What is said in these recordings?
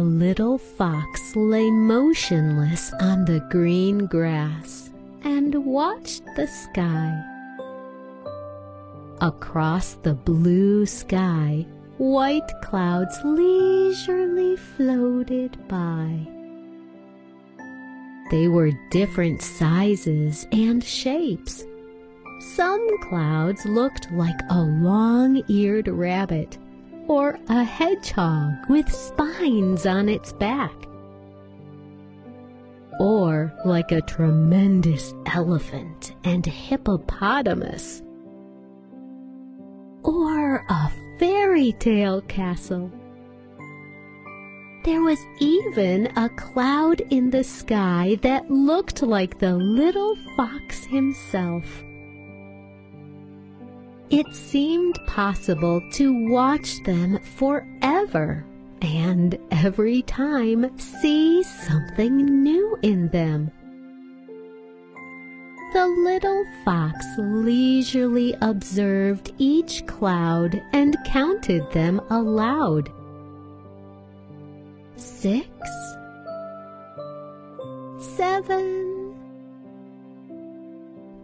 a little fox lay motionless on the green grass and watched the sky. Across the blue sky, white clouds leisurely floated by. They were different sizes and shapes. Some clouds looked like a long-eared rabbit or a hedgehog with spines on its back. Or like a tremendous elephant and hippopotamus. Or a fairy tale castle. There was even a cloud in the sky that looked like the little fox himself it seemed possible to watch them forever and every time see something new in them. The little fox leisurely observed each cloud and counted them aloud. Six, seven,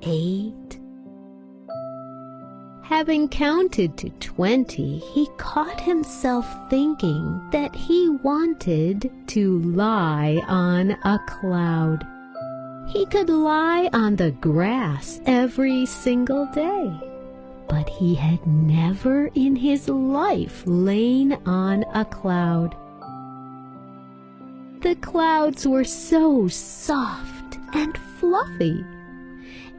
eight, Having counted to twenty, he caught himself thinking that he wanted to lie on a cloud. He could lie on the grass every single day, but he had never in his life lain on a cloud. The clouds were so soft and fluffy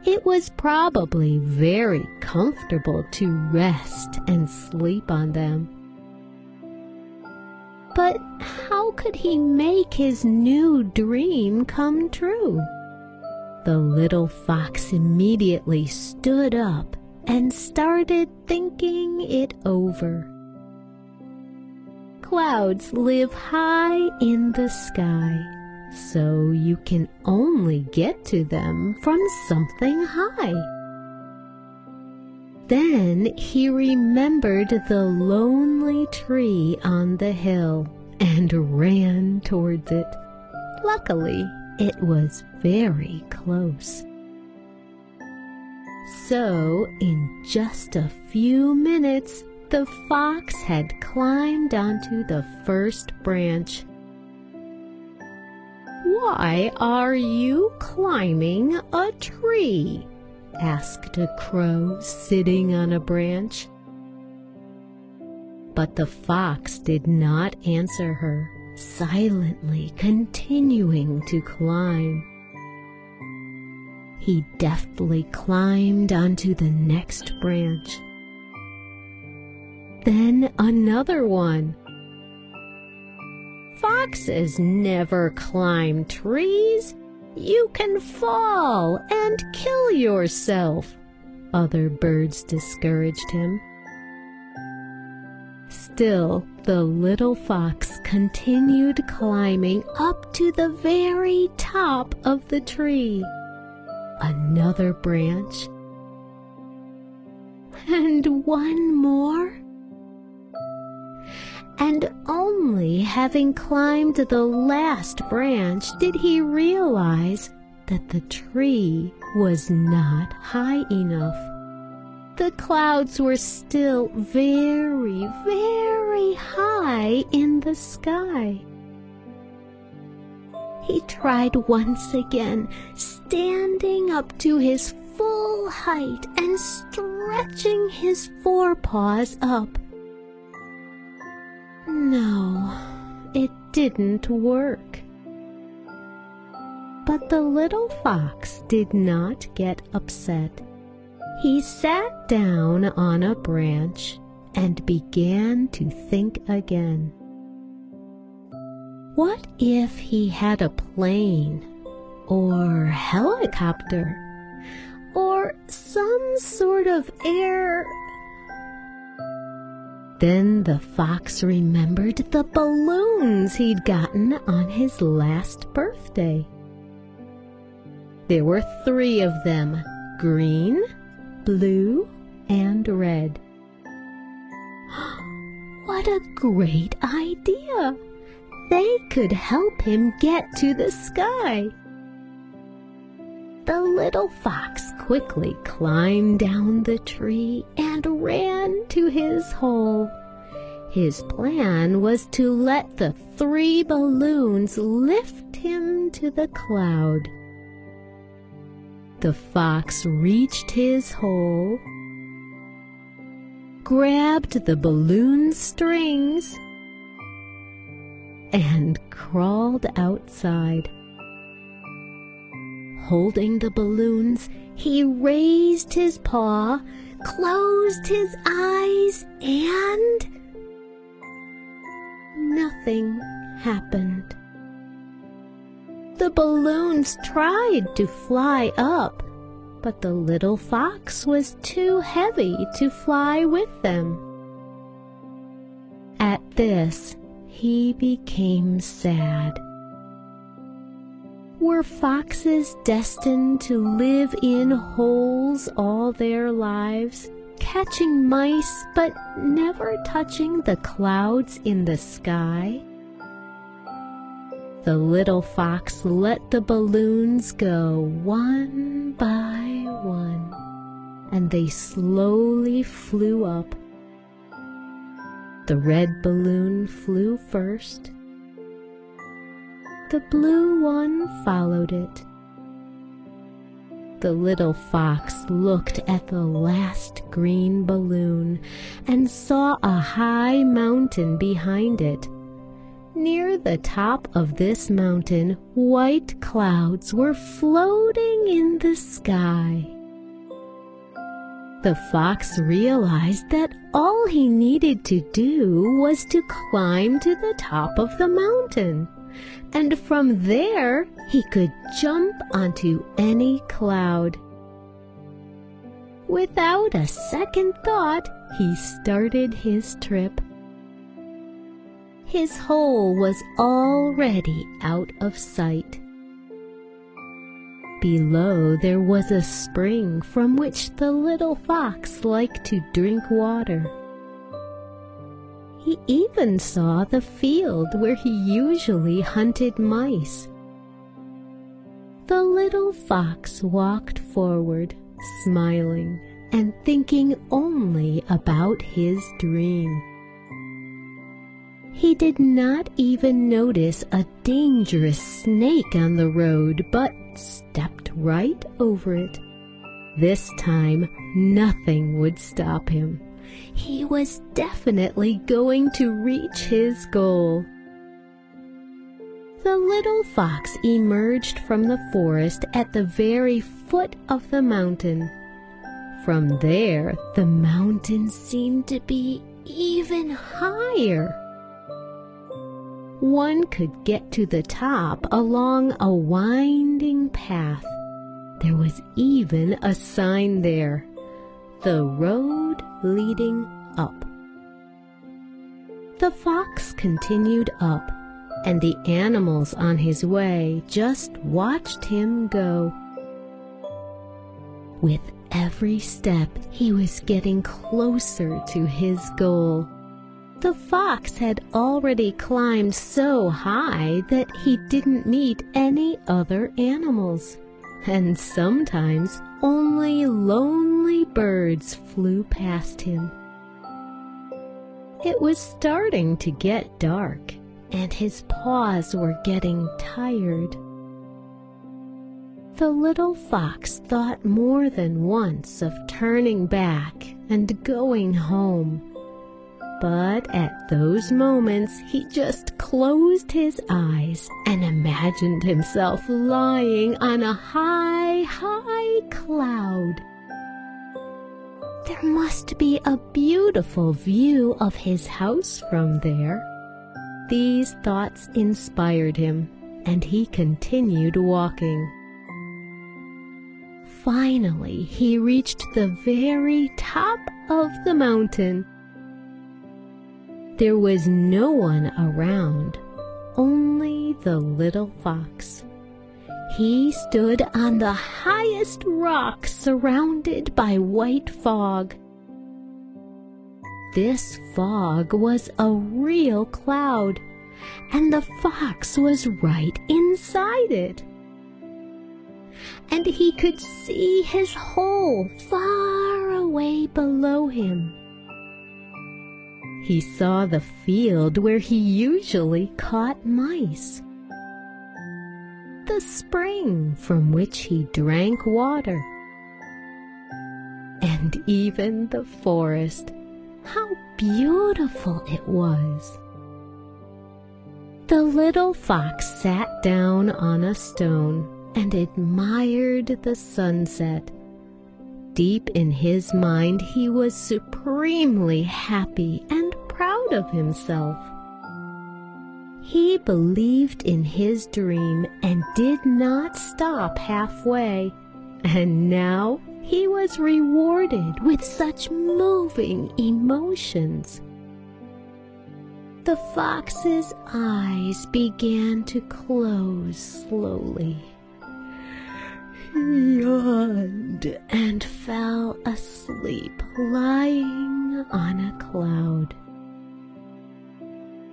it was probably very comfortable to rest and sleep on them. But how could he make his new dream come true? The little fox immediately stood up and started thinking it over. Clouds live high in the sky so you can only get to them from something high. Then he remembered the lonely tree on the hill and ran towards it. Luckily, it was very close. So, in just a few minutes, the fox had climbed onto the first branch why are you climbing a tree? Asked a crow sitting on a branch. But the fox did not answer her, silently continuing to climb. He deftly climbed onto the next branch. Then another one Foxes never climb trees. You can fall and kill yourself. Other birds discouraged him. Still, the little fox continued climbing up to the very top of the tree. Another branch. And one more and only having climbed the last branch did he realize that the tree was not high enough. The clouds were still very, very high in the sky. He tried once again, standing up to his full height and stretching his forepaws up. No, it didn't work. But the little fox did not get upset. He sat down on a branch and began to think again. What if he had a plane or helicopter or some sort of air then the fox remembered the balloons he'd gotten on his last birthday. There were three of them, green, blue, and red. what a great idea! they could help him get to the sky. The little fox quickly climbed down the tree and ran to his hole. His plan was to let the three balloons lift him to the cloud. The fox reached his hole, grabbed the balloon strings, and crawled outside. Holding the balloons, he raised his paw, closed his eyes, and nothing happened. The balloons tried to fly up, but the little fox was too heavy to fly with them. At this, he became sad. Were foxes destined to live in holes all their lives? catching mice but never touching the clouds in the sky? The little fox let the balloons go one by one, and they slowly flew up. The red balloon flew first. The blue one followed it the little fox looked at the last green balloon and saw a high mountain behind it. Near the top of this mountain, white clouds were floating in the sky. The fox realized that all he needed to do was to climb to the top of the mountain and from there he could jump onto any cloud. Without a second thought, he started his trip. His hole was already out of sight. Below there was a spring from which the little fox liked to drink water. He even saw the field where he usually hunted mice. The little fox walked forward, smiling and thinking only about his dream. He did not even notice a dangerous snake on the road, but stepped right over it. This time, nothing would stop him. He was definitely going to reach his goal. The little fox emerged from the forest at the very foot of the mountain. From there, the mountain seemed to be even higher. One could get to the top along a winding path. There was even a sign there. The road leading up. The fox continued up, and the animals on his way just watched him go. With every step, he was getting closer to his goal. The fox had already climbed so high that he didn't meet any other animals and sometimes only lonely birds flew past him. It was starting to get dark, and his paws were getting tired. The little fox thought more than once of turning back and going home. But at those moments he just closed his eyes and imagined himself lying on a high, high cloud. There must be a beautiful view of his house from there. These thoughts inspired him, and he continued walking. Finally, he reached the very top of the mountain there was no one around, only the little fox. He stood on the highest rock surrounded by white fog. This fog was a real cloud, and the fox was right inside it. And he could see his hole far away below him. He saw the field where he usually caught mice, the spring from which he drank water, and even the forest. How beautiful it was! The little fox sat down on a stone and admired the sunset. Deep in his mind, he was supremely happy and proud of himself. He believed in his dream and did not stop halfway, and now he was rewarded with such moving emotions the fox's eyes began to close slowly. He yawned and fell asleep lying on a cloud.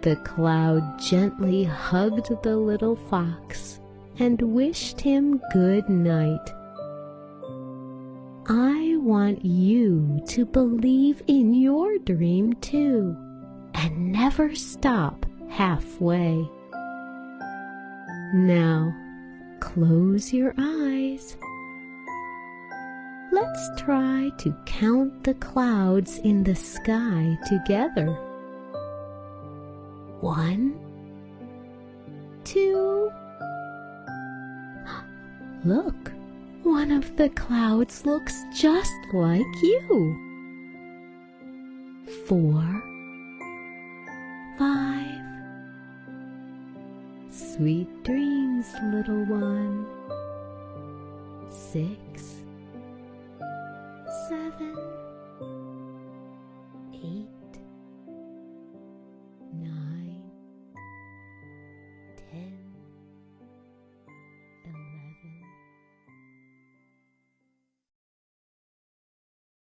The cloud gently hugged the little fox and wished him good night. I want you to believe in your dream too and never stop halfway. Now, close your eyes. Let's try to count the clouds in the sky together. One, two. Look, one of the clouds looks just like you. Four, five. Sweet dreams, little one. Six, seven,